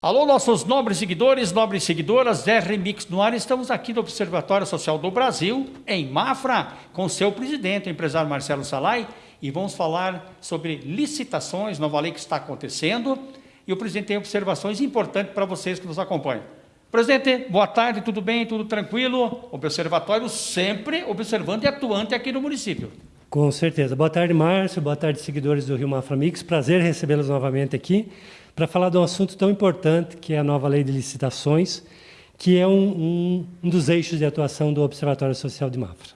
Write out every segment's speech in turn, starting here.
Alô, nossos nobres seguidores, nobres seguidoras, R-Mix no ar. Estamos aqui no Observatório Social do Brasil, em Mafra, com seu presidente, o empresário Marcelo Salai, e vamos falar sobre licitações, nova lei que está acontecendo, e o presidente tem observações importantes para vocês que nos acompanham. Presidente, boa tarde, tudo bem, tudo tranquilo? Observatório sempre observando e atuante aqui no município. Com certeza. Boa tarde, Márcio, boa tarde, seguidores do Rio Mafra Mix. Prazer recebê-los novamente aqui para falar de um assunto tão importante que é a nova lei de licitações, que é um, um, um dos eixos de atuação do Observatório Social de Mafra.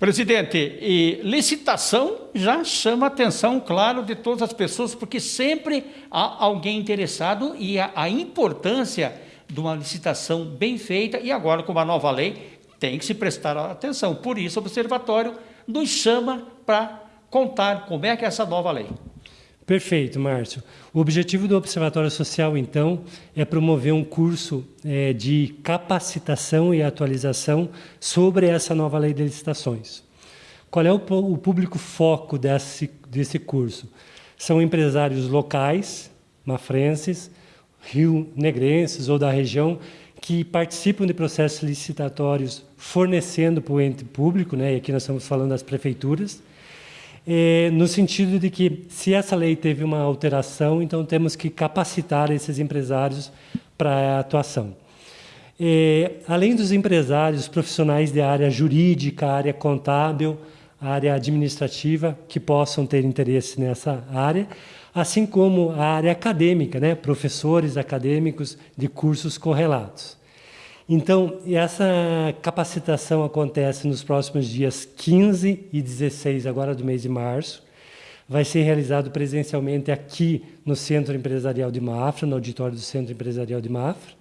Presidente, e licitação já chama a atenção, claro, de todas as pessoas, porque sempre há alguém interessado e a, a importância de uma licitação bem feita, e agora com uma nova lei, tem que se prestar atenção. Por isso, o Observatório nos chama para contar como é que é essa nova lei. Perfeito, Márcio. O objetivo do Observatório Social, então, é promover um curso é, de capacitação e atualização sobre essa nova lei de licitações. Qual é o, o público foco desse, desse curso? São empresários locais, mafrenses, rio-negrenses ou da região, que participam de processos licitatórios fornecendo para o ente público, né? e aqui nós estamos falando das prefeituras, é, no sentido de que, se essa lei teve uma alteração, então temos que capacitar esses empresários para a atuação. É, além dos empresários profissionais de área jurídica, área contábil, área administrativa, que possam ter interesse nessa área, assim como a área acadêmica, né? professores acadêmicos de cursos correlatos. Então, essa capacitação acontece nos próximos dias 15 e 16, agora do mês de março. Vai ser realizado presencialmente aqui no Centro Empresarial de Mafra, no auditório do Centro Empresarial de Mafra.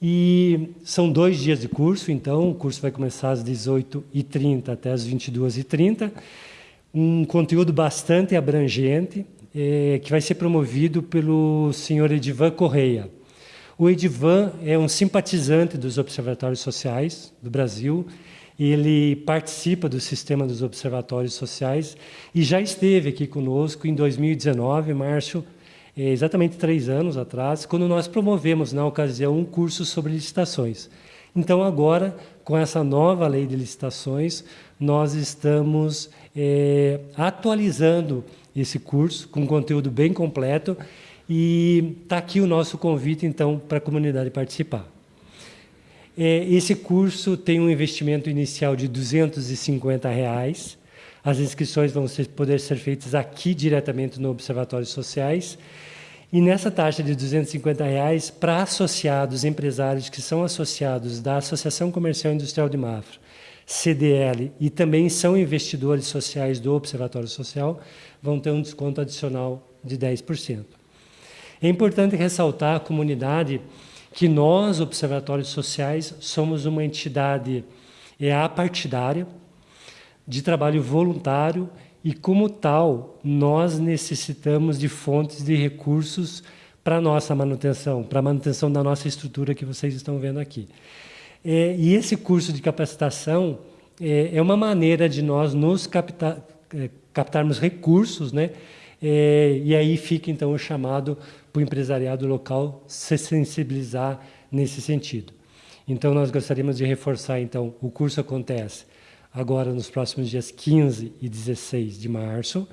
E são dois dias de curso, então o curso vai começar às 18h30 até às 22h30. Um conteúdo bastante abrangente, é, que vai ser promovido pelo senhor Edivan Correia. O Edivan é um simpatizante dos observatórios sociais do Brasil. Ele participa do sistema dos observatórios sociais e já esteve aqui conosco em 2019, março, é, exatamente três anos atrás, quando nós promovemos, na ocasião, um curso sobre licitações. Então, agora, com essa nova lei de licitações, nós estamos é, atualizando esse curso com um conteúdo bem completo e está aqui o nosso convite, então, para a comunidade participar. É, esse curso tem um investimento inicial de 250 reais. As inscrições vão ser, poder ser feitas aqui diretamente no Observatório Sociais. E nessa taxa de 250 reais, para associados, empresários que são associados da Associação Comercial e Industrial de Mafra, CDL, e também são investidores sociais do Observatório Social, vão ter um desconto adicional de 10%. É importante ressaltar à comunidade que nós, observatórios sociais, somos uma entidade é apartidária, de trabalho voluntário e, como tal, nós necessitamos de fontes de recursos para nossa manutenção, para a manutenção da nossa estrutura que vocês estão vendo aqui. É, e esse curso de capacitação é, é uma maneira de nós nos é, captarmos recursos, né? É, e aí fica, então, o chamado para o empresariado local se sensibilizar nesse sentido. Então, nós gostaríamos de reforçar, então, o curso acontece agora nos próximos dias 15 e 16 de março,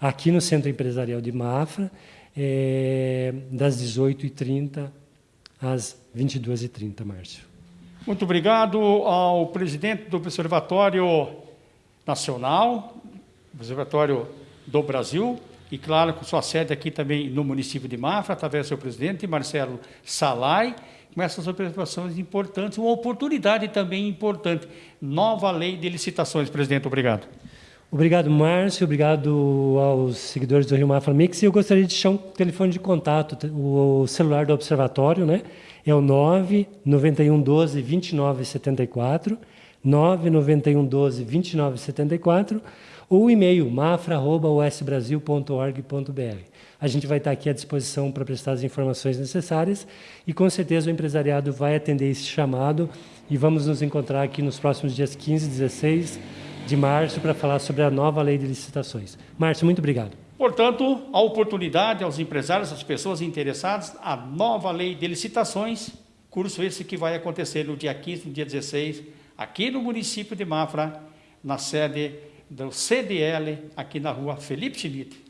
aqui no Centro Empresarial de Mafra, é, das 18h30 às 22h30, Márcio. Muito obrigado ao presidente do Observatório Nacional, Observatório do Brasil, e claro, com sua sede aqui também no município de Mafra, através do seu presidente, Marcelo Salai, com essas observações importantes, uma oportunidade também importante. Nova lei de licitações, presidente, obrigado. Obrigado, Márcio, obrigado aos seguidores do Rio Mafra Mix. E eu gostaria de deixar um telefone de contato, o celular do observatório, né? É o 991 12 2974, 991 12 2974 ou o e-mail mafra.usbrasil.org.br. A gente vai estar aqui à disposição para prestar as informações necessárias e com certeza o empresariado vai atender esse chamado e vamos nos encontrar aqui nos próximos dias 15 e 16 de março para falar sobre a nova lei de licitações. Márcio, muito obrigado. Portanto, a oportunidade aos empresários, às pessoas interessadas, a nova lei de licitações, curso esse que vai acontecer no dia 15, no dia 16, aqui no município de Mafra, na sede do CDL, aqui na rua Felipe Schmidt.